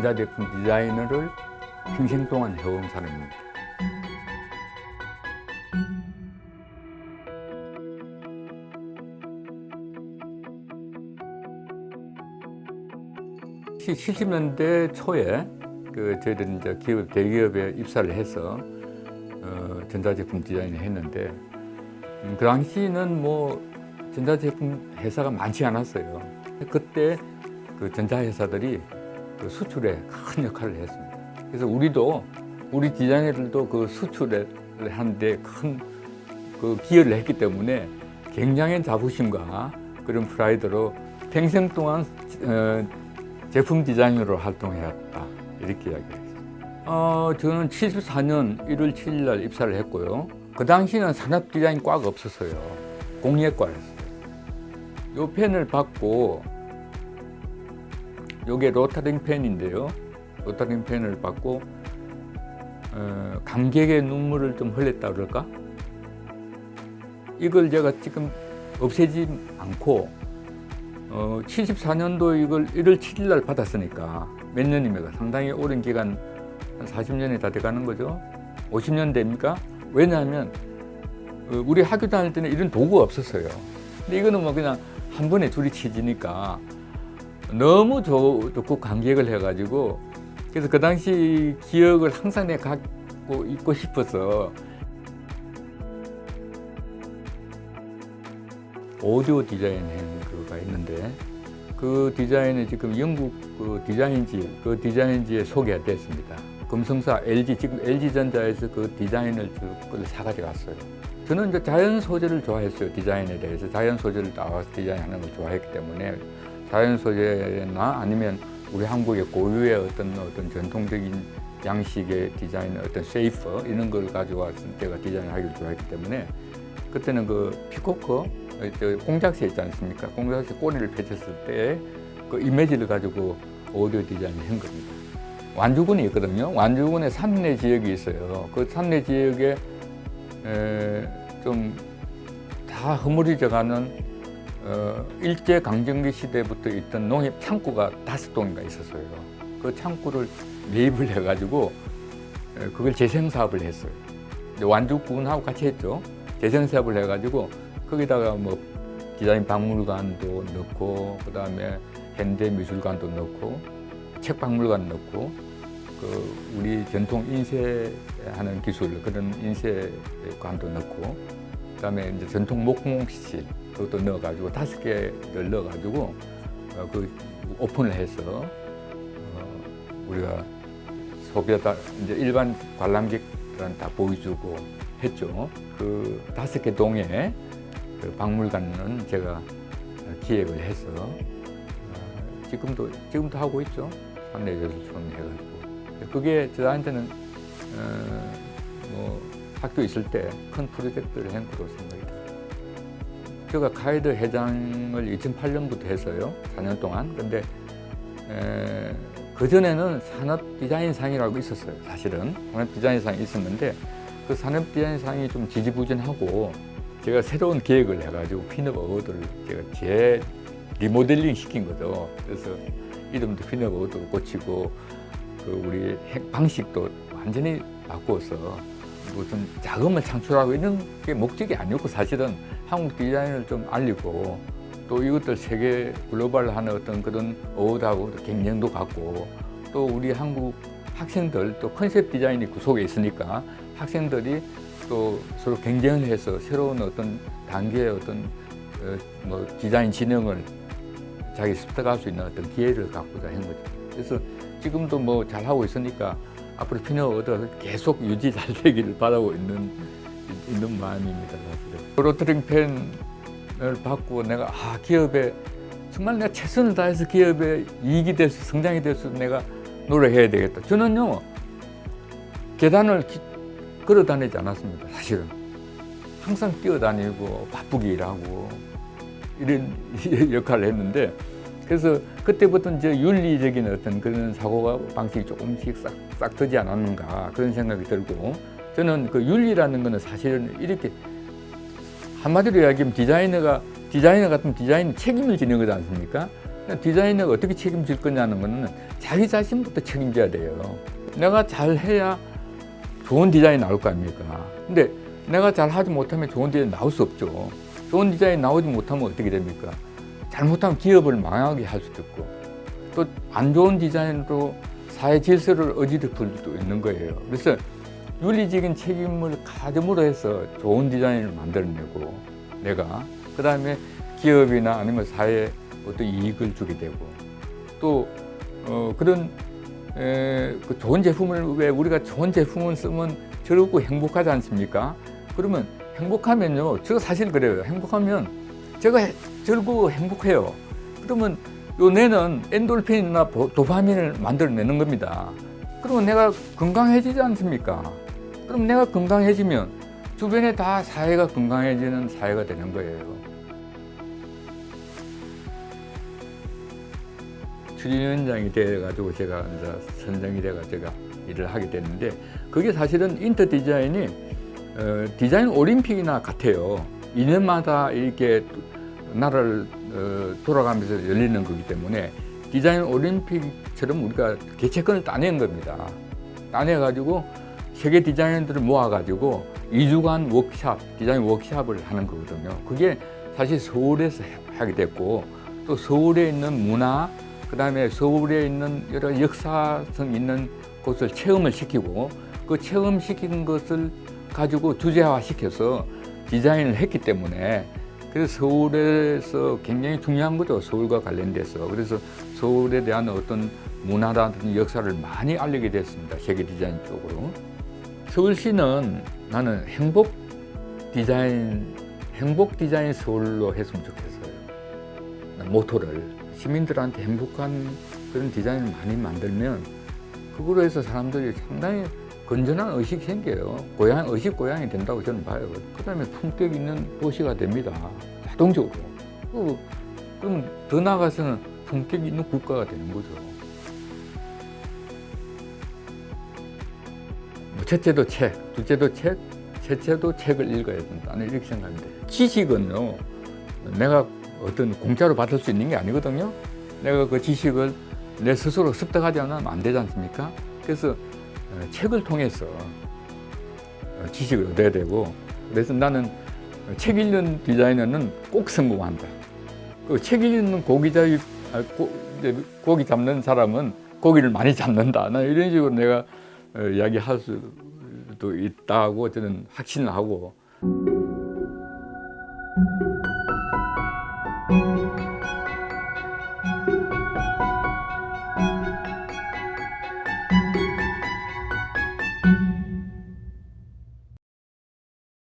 전자제품 디자이너를 평생 동안 해온 사람입니다. 시 70년대 초에 그 저희들은 이제 기업 대기업에 입사를 해서 어, 전자제품 디자인을 했는데 음, 그 당시는 뭐 전자제품 회사가 많지 않았어요. 그때 그 전자회사들이 그 수출에 큰 역할을 했습니다. 그래서 우리도 우리 디자이너들도 그 수출을 하는데 큰 그 기여를 했기 때문에 굉장한 자부심과 그런 프라이드로 평생 동안 어, 제품 디자이너로 활동해왔다 이렇게 이야기했습니다. 어, 저는 74년 1월 7일 날 입사를 했고요. 그 당시는 산업 디자인 과가 없었어요. 공예과였어요. 이 펜을 받고 이게 로타링 펜인데요. 로타링 펜을 받고 어, 감격의 눈물을 좀 흘렸다 그럴까? 이걸 제가 지금 없애지 않고 어, 74년도 이걸 1월 7일 날 받았으니까 몇 년입니까? 상당히 오랜 기간 한 40년이 다 돼가는 거죠. 50년 됩니까? 왜냐하면 어, 우리 학교 다닐 때는 이런 도구가 없었어요. 근데 이거는 뭐 그냥 한 번에 줄이 치지니까 너무 좋고 감격을 해가지고 그래서 그 당시 기억을 항상 내가 갖고 있고 싶어서 오디오 디자인한 그가 있는데 그 디자인이 지금 영국 그 디자인지 그 디자인지에 소개됐습니다. 금성사 LG 지금 LG전자에서 그 디자인을 사가지고 왔어요. 저는 이제 자연 소재를 좋아했어요 디자인에 대해서 자연 소재를 나와서 디자인하는 걸 좋아했기 때문에 자연 소재나 아니면 우리 한국의 고유의 어떤 어떤 전통적인 양식의 디자인 어떤 shape 이런 걸 가지고 왔을 때가 디자인을 하기를 좋아했기 때문에 그때는 그 peacock 공작새 있지 않습니까? 공작새 꼬리를 펼쳤을 때 그 이미지를 가지고 오디오 디자인을 한 겁니다. 완주군이 있거든요. 완주군에 산내 지역이 있어요. 그 산내 지역에 좀 다 허물어져 가는 어, 일제 강점기 시대부터 있던 농협 창고가 다섯 동인가 있었어요. 그 창고를 매입을 해가지고 그걸 재생 사업을 했어요. 완주군하고 같이 했죠. 재생 사업을 해가지고 거기다가 뭐 디자인 박물관도 넣고 그 다음에 현대 미술관도 넣고 책 박물관 넣고 그 우리 전통 인쇄하는 기술 그런 인쇄관도 넣고 그 다음에 이제 전통 목공실 그것도 넣어가지고 다섯 개를 넣어가지고 어, 그 오픈을 해서 어, 우리가 소비자 이제 일반 관람객들한테 다 보여주고 했죠. 그 다섯 개 동에 그 박물관은 제가 기획을 해서 어, 지금도 지금도 하고 있죠. 산내예술촌 해가지고 그게 저한테는 어, 뭐 학교 있을 때 큰 프로젝트를 한 거로 생각이 듭니 다. 제가 가이드 회장을 2008년부터 했어요. 4년 동안. 근데 그 전에는 산업 디자인상이라고 있었어요. 사실은 산업 디자인상이 있었는데 그 산업 디자인상이 좀 지지부진하고 제가 새로운 계획을 해가지고 pin up award를 제가 재 리모델링 시킨 거죠. 그래서 이름도 pin up award로 고치고 그 우리 핵 방식도 완전히 바꾸어서 무슨 자금을 창출하고 이런 게 목적이 아니었고 사실은 한국 디자인을 좀 알리고 또 이것들 세계 global하는 어떤 그런 award하고 경쟁도 갖고 또 우리 한국 학생들 또 컨셉 디자인이 그 속에 있으니까 학생들이 또 서로 경쟁을 해서 새로운 어떤 단계의 어떤 어, 뭐 디자인 진흥을 자기 습득할 수 있는 어떤 기회를 갖고자 한 거죠. 그래서 지금도 뭐 잘하고 있으니까 앞으로 피너 얻어 계속 유지 잘 되기를 바라고 있는 있는 마음입니다. 사실은. 로터링 펜을 받고 내가 아 기업에 정말 내가 최선을 다해서 기업에 이익이 될 수, 성장이 될 수 내가 노력해야 되겠다. 저는요 계단을 기, 걸어 다니지 않았습니다. 사실은 항상 뛰어다니고 바쁘게 일하고 이런 역할을 했는데 그래서 그때부터 이제 윤리적인 어떤 그런 사고가 방식이 조금씩 싹, 싹 트지 않았는가 그런 생각이 들고 저는 그 윤리라는 거는 사실은 이렇게 한마디로 이야기하면 디자이너가 디자이너 같은 디자인 책임을 지는 거지 않습니까? 디자이너가 어떻게 책임질 거냐는 거는 자기 자신부터 책임져야 돼요. 내가 잘 해야 좋은 디자인이 나올 거 아닙니까? 근데 내가 잘 하지 못하면 좋은 디자인 나올 수 없죠. 좋은 디자인 나오지 못하면 어떻게 됩니까? 잘못하면 기업을 망하게 할 수도 있고 또 안 좋은 디자인으로 사회 질서를 어지럽힐 수도 있는 거예요. 그래서 윤리적인 책임을 가짐으로 해서 좋은 디자인을 만들어내고 내가 그 다음에 기업이나 아니면 사회에 어떤 이익을 주게 되고 또 어, 그런 에, 그 좋은 제품을 왜 우리가 좋은 제품을 쓰면 즐겁고 행복하지 않습니까? 그러면 행복하면요, 저 사실 그래요. 행복하면 제가 즐거워 행복해요. 그러면 요 뇌는 엔돌핀이나 보- 도파민을 만들어내는 겁니다. 그러면 내가 건강해지지 않습니까? 그럼 내가 건강해지면 주변에 다 사회가 건강해지는 사회가 되는 거예요. 추진위원장이 돼가지고 제가 이제 선정이 돼가 제가 일을 하게 됐는데 그게 사실은 인터 디자인이 어, 디자인 올림픽이나 같아요. 2년마다 이렇게 나라를 어, 돌아가면서 열리는 거기 때문에 디자인 올림픽처럼 우리가 개최권을 따낸 겁니다. 따내가지고 세계 디자이너들을 모아가지고 2주간 워크샵, 디자인 워크샵을 하는 거거든요. 그게 사실 서울에서 하게 됐고 또 서울에 있는 문화, 그 다음에 서울에 있는 여러 역사성 있는 곳을 체험을 시키고 그 체험시킨 것을 가지고 주제화 시켜서 디자인을 했기 때문에 그래서 서울에서 굉장히 중요한 거죠. 서울과 관련돼서. 그래서 서울에 대한 어떤 문화라든지 역사를 많이 알리게 됐습니다. 세계 디자인 쪽으로. 서울시는 나는 행복 디자인, 행복 디자인 서울로 했으면 좋겠어요. 모토를. 시민들한테 행복한 그런 디자인을 많이 만들면 그거로 해서 사람들이 상당히 건전한 의식이 생겨요. 고향, 의식 고향이 된다고 저는 봐요. 그 다음에 품격 있는 도시가 됩니다. 자동적으로. 그, 그럼 더 나아가서는 품격 있는 국가가 되는 거죠. 뭐 첫째도 책, 둘째도 책, 셋째도 책을 읽어야 된다. 나는 이렇게 생각합니다. 지식은요, 내가 어떤 공짜로 받을 수 있는 게 아니거든요. 내가 그 지식을 내 스스로 습득하지 않으면 안 되지 않습니까? 그래서 어, 책을 통해서 어, 지식을 얻어야 되고 그래서 나는 책 읽는 디자이너는 꼭 성공한다. 그 책 읽는 고기 잡 아, 고, 고기 잡는 사람은 고기를 많이 잡는다. 나 이런 식으로 내가 어, 이야기할 수도 있다고 저는 확신을 하고